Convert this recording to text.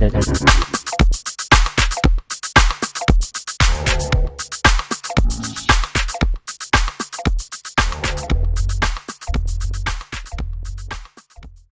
네, 잘, 잘.